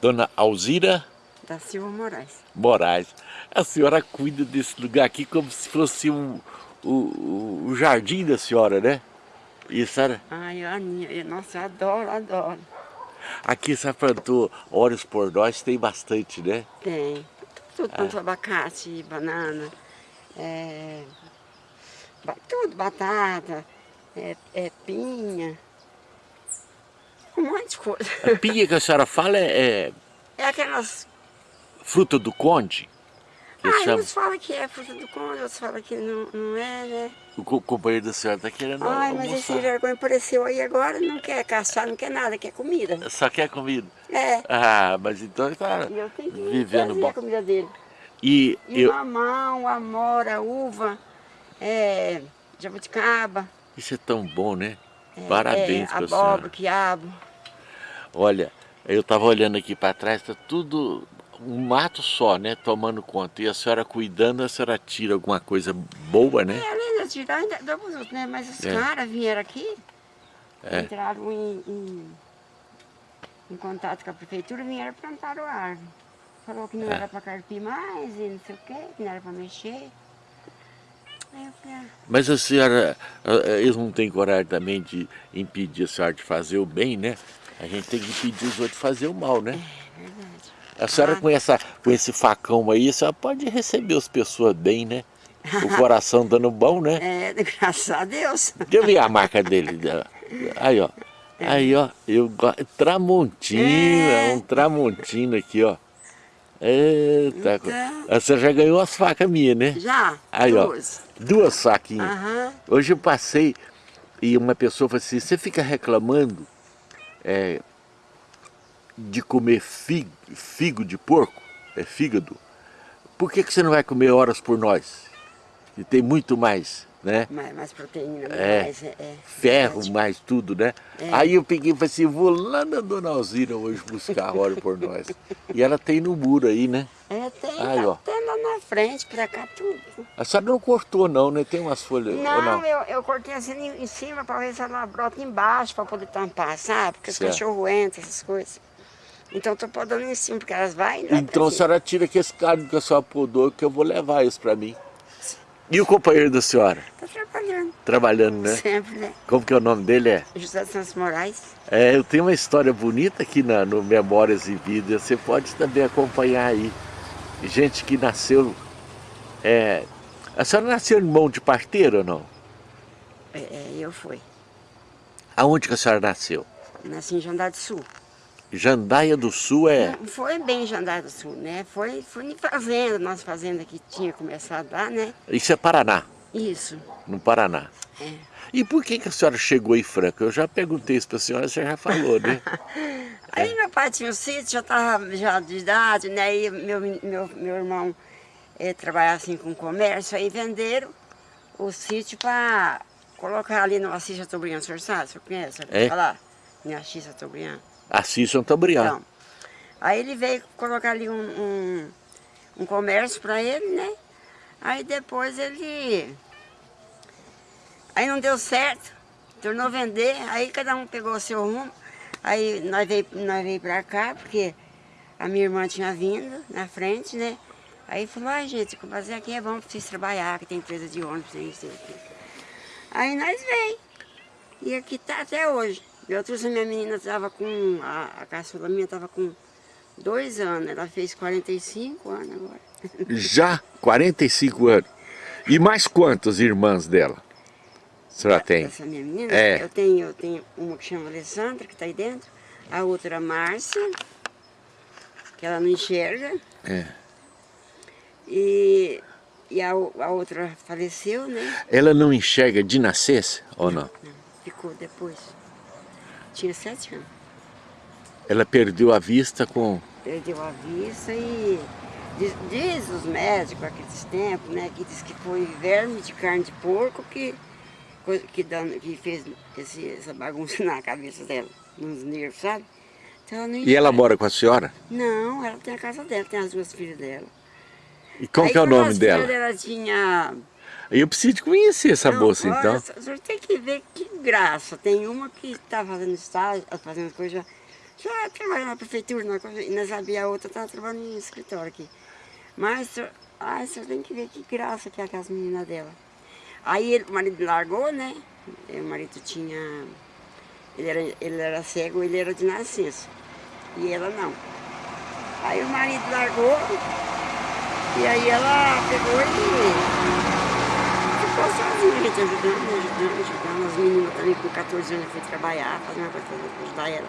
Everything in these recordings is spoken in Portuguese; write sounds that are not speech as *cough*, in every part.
Dona Alzira? Da Silva Moraes. Moraes. A senhora cuida desse lugar aqui como se fosse um, o, o jardim da senhora, né? E senhora... Ai, Aninha, nossa, eu adoro, adoro. Aqui você plantou óleos por nós, tem bastante, né? Tem. Tudo, quanto ah. abacate, banana, é, tudo, batata, é, é, pinha, um monte de coisa. A pinha que a senhora fala é... É, é aquelas... Fruta do conde? Ah, uns falam que é fruta do conde, outros falam que não, não é, né? O companheiro da senhora está querendo Ai, almoçar. mas esse vergonha apareceu aí agora, não quer caçar, não quer nada, quer comida. Só quer comida? É. Ah, mas então ele está vivendo bom. a comida dele. E, e eu... mamão, amora, uva, é, jabuticaba. Isso é tão bom, né? É, Parabéns é, abóbora, quiabo. Olha, eu estava olhando aqui para trás, está tudo um mato só, né, tomando conta. E a senhora cuidando, a senhora tira alguma coisa boa, né? É, além de tirar, ainda outros, né? Mas os é. caras vieram aqui, é. entraram em, em, em, contato com a prefeitura, vieram plantar o árvore. Falou que não é. era para carpir mais e não sei o quê, que não era para mexer. Ah. Mas a senhora, eles não têm coragem também de impedir a senhora de fazer o bem, né? A gente tem que impedir os outros fazer o mal, né? É verdade. A senhora ah. com, essa, com esse facão aí, a senhora pode receber as pessoas bem, né? O *laughs* coração dando bom, né? É, graças a Deus. Deixa eu ver a marca dele. Aí, ó. É. Aí, ó. Eu, tramontina, é. um tramontina aqui, ó. Eita, então... a senhora já ganhou as facas minhas, né? Já, Aí, duas. Ó, duas faquinhas. Uhum. Hoje eu passei e uma pessoa falou assim, você fica reclamando é, de comer figo, figo de porco, é fígado, por que, que você não vai comer horas por nós? E tem muito mais, né? Mais, mais proteína, é, mais, é, é, ferro, é, mais tudo, né? É. Aí eu peguei e falei assim, vou lá na Dona Alzira hoje buscar hora por nós. E ela tem no muro aí, né? É, tem, aí, ó. tem lá na frente, pra cá tudo. A senhora não cortou não, né? Tem umas folhas, não, não? Eu, eu cortei assim em cima pra ver se ela brota embaixo pra poder tampar, sabe? Porque certo. os cachorros entram, essas coisas. Então estou podando em cima, porque elas vão... Então a senhora tira aquele carne que a senhora podou, que eu vou levar isso para mim. E o companheiro da senhora? Está trabalhando. Trabalhando, né? Sempre, né? Como que é o nome dele? É? José Santos Moraes. É, eu tenho uma história bonita aqui na, no Memórias e Vidas, você pode também acompanhar aí. Gente que nasceu... É, a senhora nasceu em mão de parteiro ou não? É, é, eu fui. Aonde que a senhora nasceu? nasci em Jandar do Sul. Jandaia do Sul é... Não foi bem Jandaia do Sul, né? Foi, foi em fazenda, nossa fazenda que tinha começado lá, né? Isso é Paraná? Isso. No Paraná. É. E por que, que a senhora chegou em Franca? Eu já perguntei isso para a senhora, você já falou, né? *laughs* Aí é. meu pai tinha um sítio, já estava já de idade, né? E meu, meu, meu irmão é, trabalhava assim com comércio, aí venderam o sítio para colocar ali no Assis Chateaubriand, o senhor sabe? O senhor conhece? É? Falar? Em Assis Chateaubriand. Assis Santabrián. Então, aí ele veio colocar ali um, um, um comércio para ele, né? Aí depois ele... Aí não deu certo, tornou a vender, aí cada um pegou o seu rumo. Aí nós veio, nós veio pra cá, porque a minha irmã tinha vindo na frente, né? Aí falou, ai gente, fazer aqui é bom vocês trabalhar, que tem empresa de ônibus, tem isso, Aí nós veio. E aqui tá até hoje. Eu trouxe a minha menina, estava com, a, a caçula minha estava com dois anos, ela fez 45 anos agora. *laughs* Já? 45 anos? E mais quantas irmãs dela? A senhora tem? Essa minha menina? É. Eu tenho, eu tenho uma que chama Alessandra, que está aí dentro, a outra Márcia, que ela não enxerga. É. E, e a, a outra faleceu, né? Ela não enxerga de nascença ou não? Não, ficou depois tinha sete anos. Ela perdeu a vista com... Perdeu a vista e diz, diz os médicos aqueles tempos, né, que diz que foi verme de carne de porco que, que, que fez esse, essa bagunça *laughs* na cabeça dela, nos nervos, sabe? Então, ela e ela mora com a senhora? Não, ela tem a casa dela, tem as duas filhas dela. E qual Aí, que é o nome dela? Ela tinha eu preciso de conhecer essa não, olha, então. O senhor tem que ver que graça. Tem uma que está fazendo estágio, fazendo coisa Já trabalha na prefeitura, nós, nós sabia a outra, estava trabalhando no escritório aqui. Mas, ai, você tem que ver que graça que é aquelas meninas dela. Aí ele, o marido largou, né? O marido tinha... Ele era, ele era cego, ele era de nascença. E ela não. Aí o marido largou, e aí ela pegou e ficou sozinha, gente ajudando, ajudando, ajudando. As meninas também com 14 anos foi trabalhar, fazer uma coisa ajudar ela.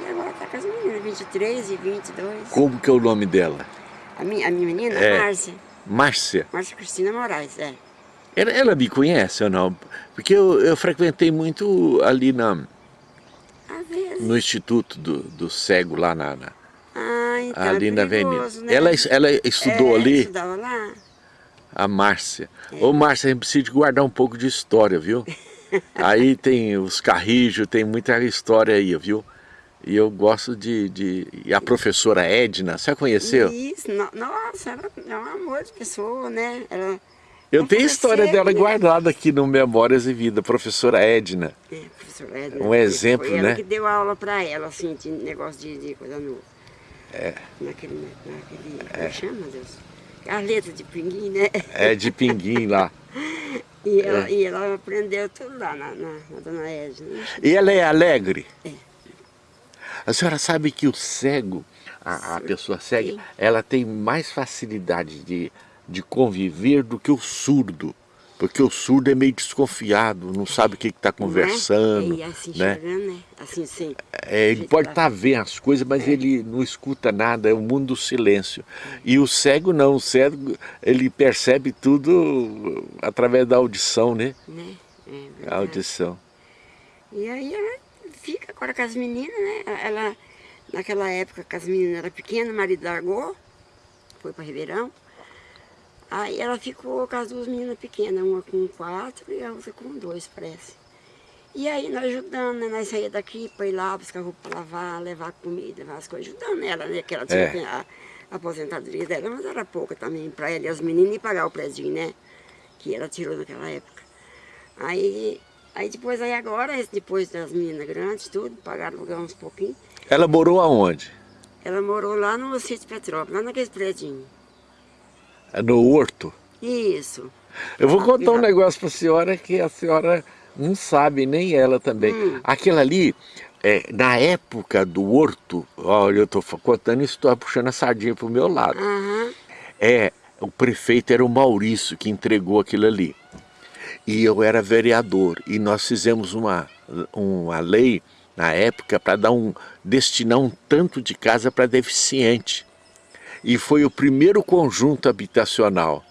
E agora tá com as meninas, 23 e 22. Como que é o nome dela? A minha, a minha menina, É. Márcia. Márcia. Márcia Cristina Moraes, é. Ela, ela me conhece ou não? Porque eu, eu frequentei muito ali na, no Instituto do, do Cego, lá na, na- Ah, então ali é na avenida. perigoso, né? Ela, ela estudou é, ali, estudava lá. A Márcia. É. Ô Márcia, a gente precisa guardar um pouco de história, viu? *laughs* aí tem os carrijos, tem muita história aí, viu? E eu gosto de... de... E a professora Edna, você a conheceu? Isso, no- nossa, ela é um amor de pessoa, né? Ela, Eu tenho a história dela né? guardada aqui no Memórias e Vida, professora Edna. é, professora Edna, Um exemplo, foi ela né? que deu aula pra ela, assim, de negócio de, de coisa nova. É. Naquele, naquele, como chama, Deus? As letras de pinguim, né? É de Pinguim lá. *laughs* E ela, É. e ela aprendeu tudo lá na, na, na Dona Edna. E ela é alegre? É. A senhora sabe que o cego, a, a pessoa cega, ela tem mais facilidade de, de conviver do que o surdo. Porque o surdo é meio desconfiado, não sabe o que está conversando. E assim, né? né? Assim, sem... É, ele pode estar vendo as coisas, mas ele não escuta nada, é o mundo do silêncio. E o cego não, o cego ele percebe tudo através da audição, né? né? É A audição. E aí ela fica agora com as meninas, né? Ela, naquela época que as meninas eram pequenas, o marido largou, foi para Ribeirão. Aí ela ficou com as duas meninas pequenas, uma com quatro e a outra com dois, parece. E aí nós ajudando, né? Nós saíamos daqui para ir lá, buscar roupa para lavar, levar comida, levar as coisas, ajudando ela, né? Que ela tinha É. a, a aposentadoria dela, mas era pouca também para ela e as meninas e pagar o prédio, né? Que ela tirou naquela época. Aí, aí depois, aí agora, depois das meninas grandes, tudo, pagaram aluguel uns pouquinho. Ela morou aonde? Ela morou lá no sítio Petrópolis, lá naquele prédio. No Horto? Isso. Eu vou contar um negócio para a senhora que a senhora não sabe, nem ela também. Hum. Aquilo ali, é, na época do Horto, olha, eu estou contando isso, estou puxando a sardinha para o meu lado. Aham. É, o prefeito era o Maurício que entregou aquilo ali. E eu era vereador. E nós fizemos uma, uma lei na época para dar um destinar um tanto de casa para deficiente. E foi o primeiro conjunto habitacional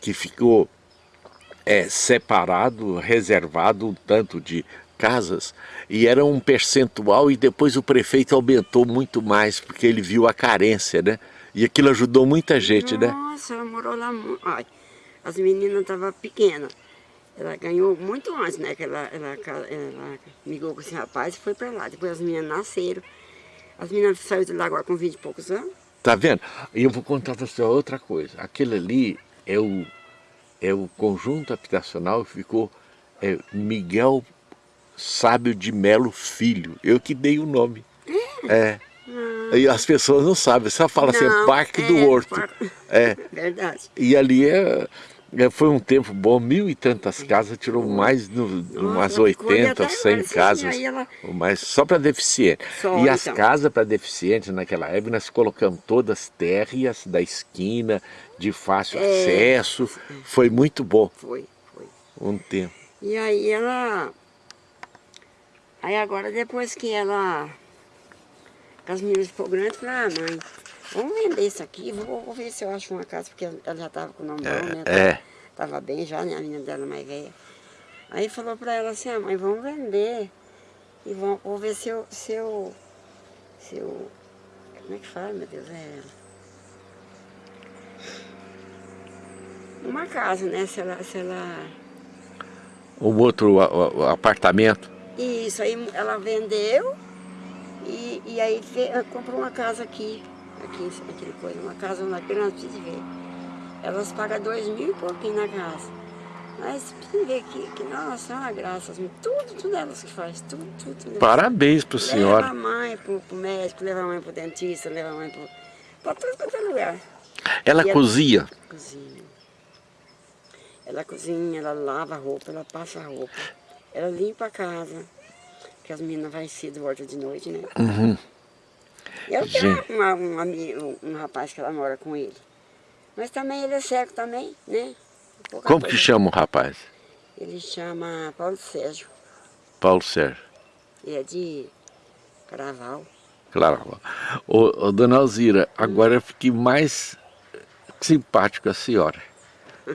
que ficou é, separado, reservado um tanto de casas e era um percentual e depois o prefeito aumentou muito mais porque ele viu a carência, né? E aquilo ajudou muita gente, né? Nossa, ela morou lá. Ai, as meninas estavam pequenas. Ela ganhou muito antes, né? Que ela, ela, ela migou com esse rapaz e foi pra lá. Depois as meninas nasceram. As meninas saíram de lá agora com 20 e poucos anos. Tá vendo? E eu vou contar para você outra coisa. Aquele ali é o, é o conjunto habitacional que ficou é, Miguel Sábio de Melo Filho. Eu que dei o nome. É. E as pessoas não sabem, só fala assim, Não, Parque do é, Horto. par- É. *laughs* Verdade. E ali é, é, foi um tempo bom, mil e tantas casas, tirou mais de umas ela ficou ali 80, até 100 agora, sim, casas, mas só para deficiente. E as então. casas para deficientes naquela época nós colocamos todas térreas da esquina, de fácil É. acesso, foi muito bom Foi, foi. um tempo. E aí ela... Aí agora, depois que ela... Que as meninas ficou grandes, eu falei, ah, mãe, vamos vender isso aqui, vou, ver se eu acho uma casa, porque ela já estava com o nome bom, né? é. Tava bem já, né? A menina dela mais velha. Aí falou pra ela assim, ah, mãe, vamos vender. E vamos, vou ver se eu, se eu... Se eu... Como é que fala, meu Deus? É... Uma casa, né? Se ela... Se ela... Um outro apartamento. Isso, aí ela vendeu e, e aí comprou uma casa aqui, aqui, aquele coisa, uma casa na grande, precisa ver. Elas pagam dois mil e pouquinho na casa. Mas quem vê que, que nossa, é uma graça, tudo, tudo elas que faz, tudo, tudo. tudo Parabéns para senhora. Leva a mãe para o médico, leva a mãe para o dentista, leva a mãe para tudo quanto é lugar. Ela E cozinha? Cozinha. Ela cozinha, ela lava a roupa, ela passa a roupa. Ela limpa a casa, que as meninas vão cedo, voltam de noite, né? Uhum. E ela tem Gente. uma, um, um rapaz que ela mora com ele. Mas também ele é cego também, né? Pouca Como que chama o rapaz? Ele chama Paulo Sérgio. Paulo Sérgio. Ele é de Caraval. Claro. Ô, ô, dona Alzira, agora eu fiquei mais simpático a senhora.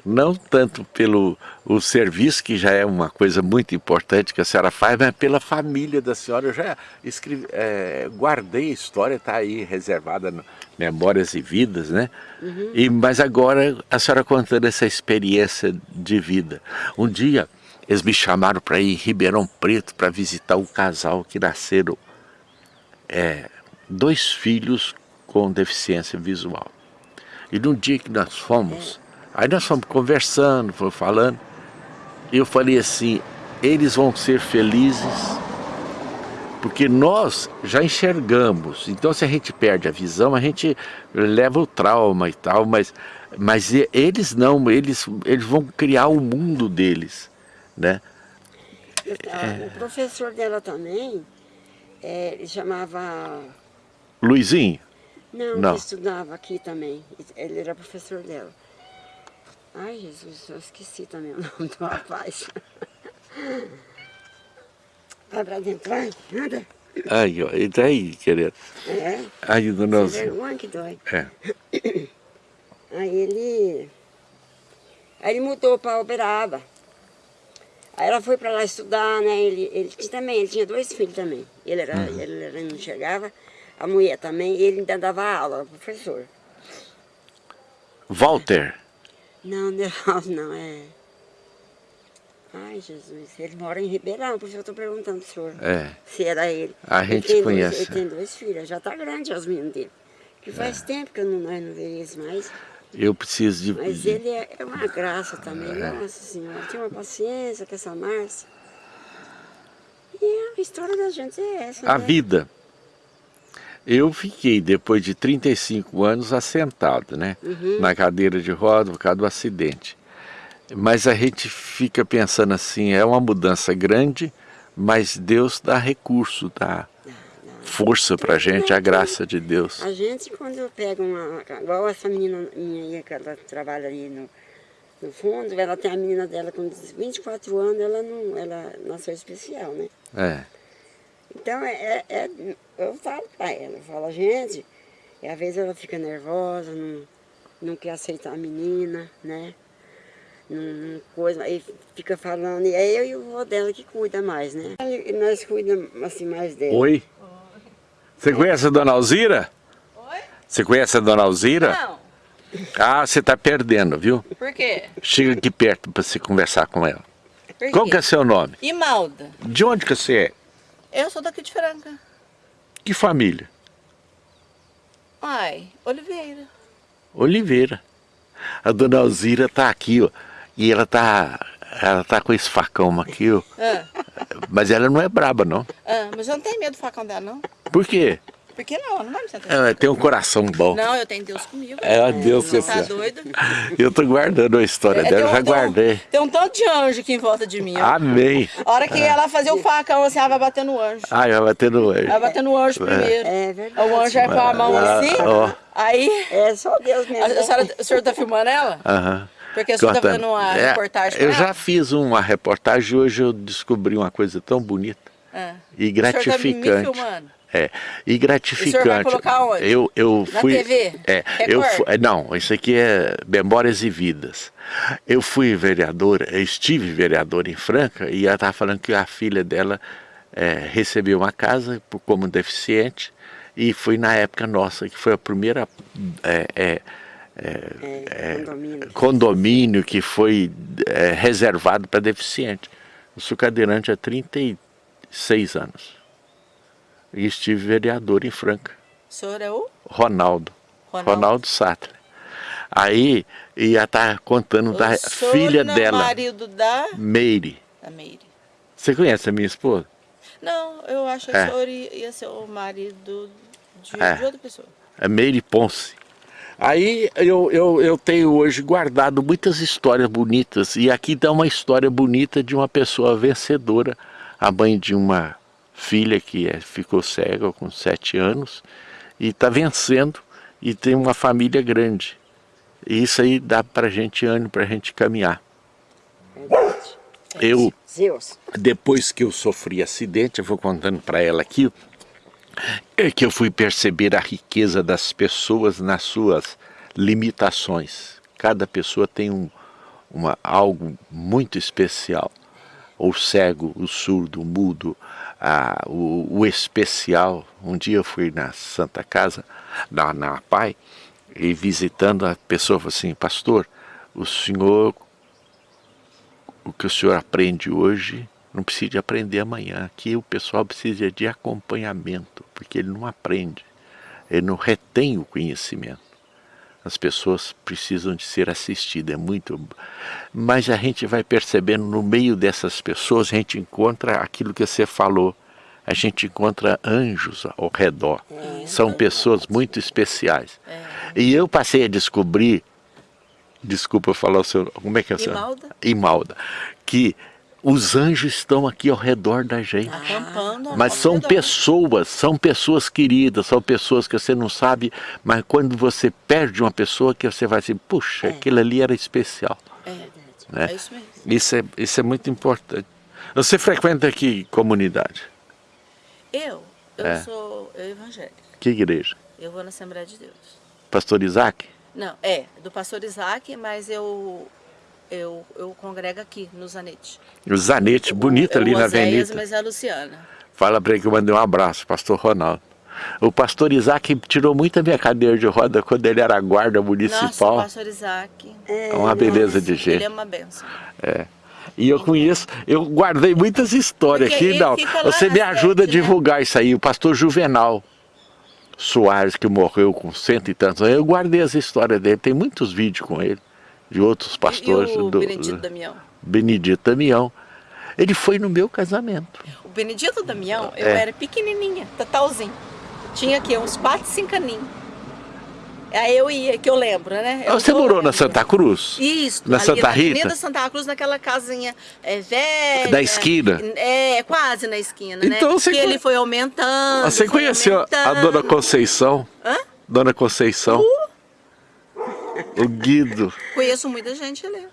Não tanto pelo o serviço, que já é uma coisa muito importante que a senhora faz, mas pela família da senhora. Eu já escrevi, é, guardei a história, está aí reservada no Memórias e Vidas, né? E, mas agora a senhora contando essa experiência de vida. Um dia eles me chamaram para ir em Ribeirão Preto para visitar um casal que nasceram é, dois filhos com deficiência visual. E no dia que nós fomos, aí nós fomos conversando, fomos falando, e eu falei assim, eles vão ser felizes, porque nós já enxergamos, então se a gente perde a visão, a gente leva o trauma e tal, mas, mas eles não, eles, eles vão criar o mundo deles, né? Ah, O professor dela também, é, ele chamava... Luizinho, Não, Não. estudava aqui também. Ele era professor dela. Ai, Jesus, eu esqueci também o *laughs* nome do rapaz. Vai pra dentro, vai. Anda. aí, ó, e daí, querido? É, Aí, sem Alzira. vergonha que dói. É. *coughs* Aí ele... Aí ele mudou para Uberaba. Aí ela foi para lá estudar, né? Ele, ele tinha também, ele tinha dois filhos também. Ele, era, ele, era- não enxergava, a mulher também, e ele ainda dava aula, professor. Walter, Não, *laughs* não, não, é... Ai, Jesus, ele mora em Ribeirão, por isso eu estou perguntando pro senhor é, se era ele. A Ele gente tem conhece. Dois, ele tem dois filhos, já tá grande os meninos dele. Que faz tempo que eu não, nós não vemos mais. eu preciso de... Mas ele é, é uma graça também, nossa senhora. Tinha uma paciência com essa Márcia. E a história da gente é essa, A né? vida. Eu fiquei, depois de 35 anos, assentado, né? Uhum. Na cadeira de roda por causa do acidente. Mas a gente fica pensando assim, é uma mudança grande, mas Deus dá recurso, dá força pra gente, a graça de Deus. A gente, quando pega uma... Igual essa menina minha aí, que ela trabalha ali no, no fundo, ela tem a menina dela com 24 anos, ela não ela nasceu especial, né? É, Então, é, é- é- eu falo pra ela, eu falo, gente, e às vezes ela fica nervosa, não, não quer aceitar a menina, né? Não, não coisa, aí fica falando, e é eu e o vô dela que cuida mais, né? E nós cuidamos assim mais dela. Oi? Você conhece a dona Alzira? Oi? Você conhece a dona Alzira? Não. Ah, você tá perdendo, viu? Por quê? Chega aqui perto para você conversar com ela. Por Qual que é seu nome? Imalda. De onde que você é? Eu sou daqui de Franca. Que família? Ai, Oliveira. Oliveira. A dona Alzira tá aqui, ó. E ela tá. Ela tá com esse facão aqui, ó. Ah, Mas ela não é braba, não. ah, mas eu não tenho medo do facão dela, não. Por quê? Por que não? Não vai me sentar. Ela tem um coração bom. Não, eu tenho Deus comigo. É, Deus Você tá céu. doido? Eu tô guardando a história É, dela, um- já tem um- guardei. Tem um tanto de anjo aqui em volta de mim. ó. Amém. A hora que ela fazer o facão, assim, ela vai bater no anjo. Ai, vai bater no Vai olho. bater no anjo primeiro. É verdade. O anjo vai com a mão Ah, assim. ó. Aí, É só Deus a, mesmo. a né? senhora, o senhor tá filmando ela? Aham. Porque o senhor tá Contando. fazendo uma É, reportagem Eu ela? já fiz uma reportagem e hoje eu descobri uma coisa tão bonita Ah. e O senhor tá me gratificante. filmando? É, e gratificante. O vai colocar onde? Eu, eu Na fui. TV? É, eu Record? fui, é, não, isso aqui é Memórias e Vidas. Eu fui vereadora, eu estive vereadora em Franca e ela estava falando que a filha dela é, recebeu uma casa como deficiente e foi na época nossa, que foi a primeira é, é, É, condomínio. condomínio que foi é, reservado para deficiente. Eu sou cadeirante há 36 anos. E estive vereador em Franca. O senhor é o? Ronaldo. Ronaldo. Ronaldo, Sattler. Aí ia estar tá contando o da filha não, dela. marido da... Meire. Da Meire. Você conhece a minha esposa? Não, eu acho que É. o senhor ia ser o marido de, É. de outra pessoa. É Meire Ponce. Aí eu, eu, eu tenho hoje guardado muitas histórias bonitas. E aqui dá uma história bonita de uma pessoa vencedora. A mãe de uma filha que é, ficou cega com sete anos. E está vencendo. E tem uma família grande. E isso aí dá pra gente ânimo, pra gente caminhar. Eu, depois que eu sofri acidente, eu vou contando para ela aqui, é que eu fui perceber a riqueza das pessoas nas suas limitações. Cada pessoa tem um, uma, algo muito especial. O cego, o surdo, o mudo, a, o, o especial. Um dia eu fui na Santa Casa, na, na Pai, e visitando a pessoa falou assim, pastor, o senhor o que o senhor aprende hoje não precisa de aprender amanhã. Aqui o pessoal precisa de acompanhamento, porque ele não aprende, ele não retém o conhecimento. As pessoas precisam de ser assistidas, é muito... Mas a gente vai percebendo no meio dessas pessoas, a gente encontra aquilo que você falou, a gente encontra anjos ao redor. São pessoas muito especiais. E eu passei a descobrir desculpa falar o seu, como é que é o seu? Imalda. Imalda, que os anjos estão aqui ao redor da gente. Acampando. Mas ao são redor. pessoas, são pessoas queridas, são pessoas que você não sabe, mas quando você perde uma pessoa que você vai assim, puxa, É. aquilo ali era especial. É, Né? é isso mesmo. Isso é, isso é muito importante. Você frequenta aqui comunidade? Eu, eu É. sou eu evangélica. Que igreja? Eu vou na Assembleia de Deus. Pastor Isaac? Não, é, do pastor Isaac, mas eu, eu, eu congrego aqui, no Zanete. O Zanete, bonito ali na Oséias, avenida. mas é a Luciana. Fala para ele que eu mandei um abraço, pastor Ronaldo. O pastor Isaac tirou muito a minha cadeira de roda quando ele era guarda Nossa, o municipal. pastor Isaac, É uma beleza de ele gente. é uma benção. É. E eu conheço, eu guardei muitas histórias Porque aqui, ele não. Você me ajuda a sede, né? divulgar isso aí. O pastor Juvenal Soares, que morreu com cento e tantos anos, eu guardei as histórias dele. Tem muitos vídeos com ele, de outros pastores. e o do- Benedito Damião? Benedito Damião. Ele foi no meu casamento. O Benedito Damião, eu É. era pequenininha, totalzinho. Tinha aqui uns 4, 5 aninhos. Aí eu ia, que eu lembro, né? Eu Você morou na Santa Cruz? Isso, Na Santa na Rita? Avenida Santa Cruz, naquela casinha é, velha. Da esquina? É, quase na esquina, Então né? você que ele foi aumentando. Você foi conheceu a aumentando. Dona Conceição? Hã? Dona Conceição? O Guido. Conheço muita gente ali.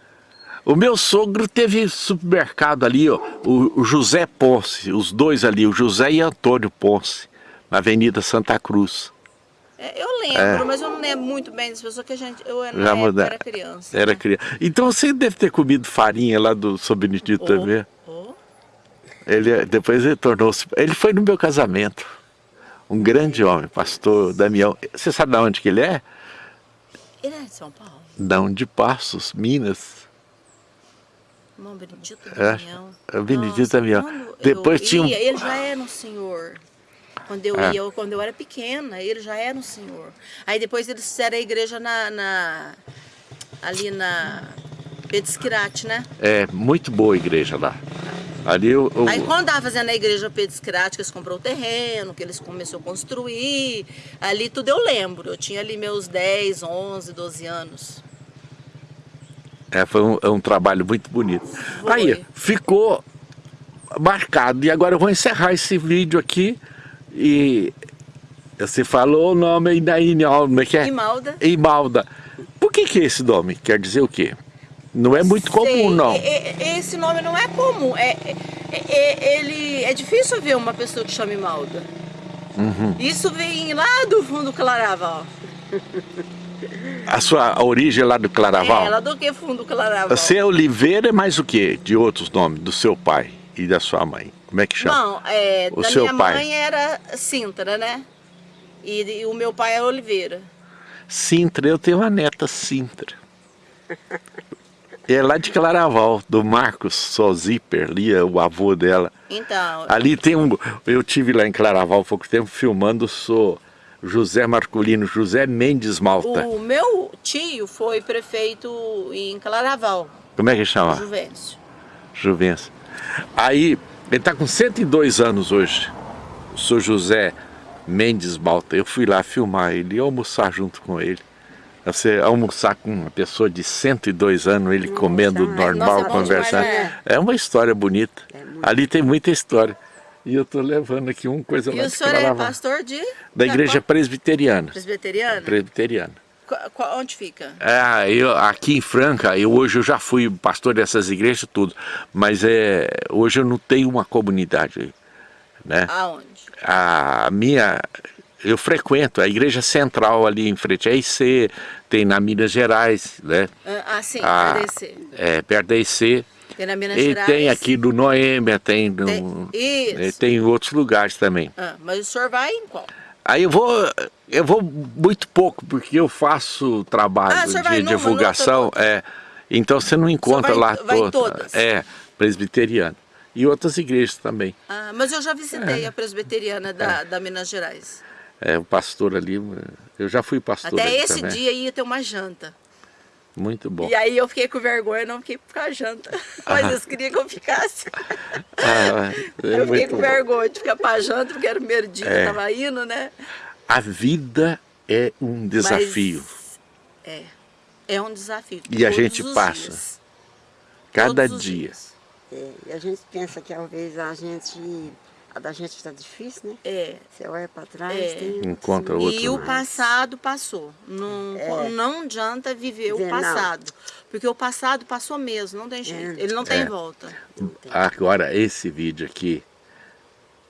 O meu sogro teve supermercado ali, ó, o, o José Ponce, os dois ali, o José e Antônio Ponce, na Avenida Santa Cruz. É, eu lembro, mas eu não lembro muito bem das pessoas que a gente. Eu era, época, era criança. Era né? criança. Então você deve ter comido farinha lá do São Benedito Oh, também. oh. Ele, depois ele tornou-se. Ele foi no meu casamento. Um grande homem, pastor Damião. Você sabe de onde que ele é? Ele é de São Paulo. Não, de Passos, Minas. Irmão Benedito É, Damião. é Benedito Damião. Depois tinha um- Ele já era um senhor. Quando eu É. ia, quando eu era pequena, ele já era um senhor. Aí depois eles fizeram a igreja na, na- ali na Pedisquirate, né? É muito boa a igreja lá. Ali o, o- Aí quando tava fazendo a igreja que eles comprou o terreno, que eles começaram a construir, ali tudo eu lembro. Eu tinha ali meus 10, 11, 12 anos. É, foi um, é um trabalho muito bonito. Foi. Aí, ficou marcado. E agora eu vou encerrar esse vídeo aqui. E você falou o nome aí, como é que é? Imalda. Imalda. Por que que esse nome? Quer dizer o quê? Não é muito comum, Sei, não. é- é- esse nome não é comum. É, é- é- ele, é difícil ver uma pessoa que chama Imalda. Uhum. Isso vem lá do fundo do Claraval. A sua a origem é lá do Claraval? É, lá do que fundo do Claraval? Você é Oliveira é mais o quê? De outros nomes, do seu pai e da sua mãe. Como é que chama? Não, é, O da seu minha pai? mãe era Sintra, né? E, e o meu pai era Oliveira. Sintra, eu tenho uma neta Sintra. É lá de Claraval, do Marcos Sozipper, ali é o avô dela. Então, Ali tem um. Eu tive lá em Claraval há pouco tempo filmando, sou José Marcolino, José Mendes Malta. O meu tio foi prefeito em Claraval. Como é que chama? Juvencio. Juvencio. Aí, ele está com 102 anos hoje, o senhor José Mendes Malta. Eu fui lá filmar ele e almoçar junto com ele. Você almoçar com uma pessoa de 102 anos, ele Nossa, comendo normal, Nossa, conversando. É. é uma história bonita. É Ali tem muita história. E eu estou levando aqui uma coisa e lá E o senhor é pastor de? Da igreja presbiteriana. Presbiteriana? Presbiteriana. Onde fica? É, eu, aqui em Franca, eu, hoje eu já fui pastor dessas igrejas tudo, mas é, hoje eu não tenho uma comunidade. Né? Aonde? A minha, eu frequento a igreja central ali em frente à IC, tem na Minas Gerais, né? Ah, sim, a, perto da IC. É, perto da IC. Tem na Minas e Gerais. tem aqui do Noêmia, tem, no, tem, isso. tem em outros lugares também. Ah, mas o senhor vai em qual? Aí eu vou, eu vou muito pouco, porque eu faço trabalho ah, de divulgação, é, então você não encontra vai, lá vai todas. É, presbiteriana. E outras igrejas também. Ah, mas eu já visitei é. a presbiteriana da, é. da Minas Gerais. É, o pastor ali, eu já fui pastor Até esse também. dia ia ter uma janta. Muito bom. E aí eu fiquei com vergonha, não fiquei por janta. *laughs* Mas ah. eles queriam que eu ficasse. Ah, *laughs* é eu fiquei com bom. vergonha de ficar para janta, porque era o primeiro dia é. que eu estava indo, né? A vida é um desafio. Mas é, é um desafio. E a gente passa. Dias. Cada dia. É, e a gente pensa que talvez a gente a da gente está difícil, né? É. Você olha para trás, é. tem... Encontra outro. E o passado passou. Não, é. não adianta viver o passado. Não. Porque o passado passou mesmo, não tem jeito. É. Ele não tem é. volta. Agora, esse vídeo aqui,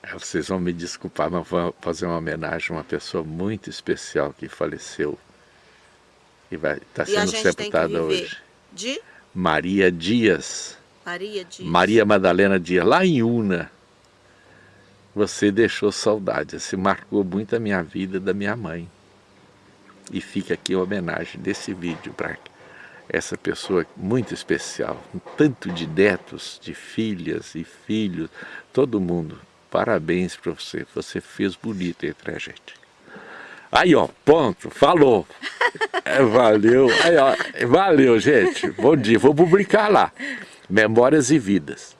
é, vocês vão me desculpar, mas vou fazer uma homenagem a uma pessoa muito especial que faleceu e vai estar tá sendo sepultada hoje. De? Maria Dias. Maria Dias. Maria Madalena Dias, lá em Una você deixou saudade, você marcou muito a minha vida da minha mãe. E fica aqui a homenagem desse vídeo para essa pessoa muito especial, um tanto de netos, de filhas e filhos, todo mundo. Parabéns para você, você fez bonito entre a gente. Aí ó, ponto, falou. *laughs* É, valeu, aí ó, valeu gente, bom dia, vou publicar lá. Memórias e Vidas.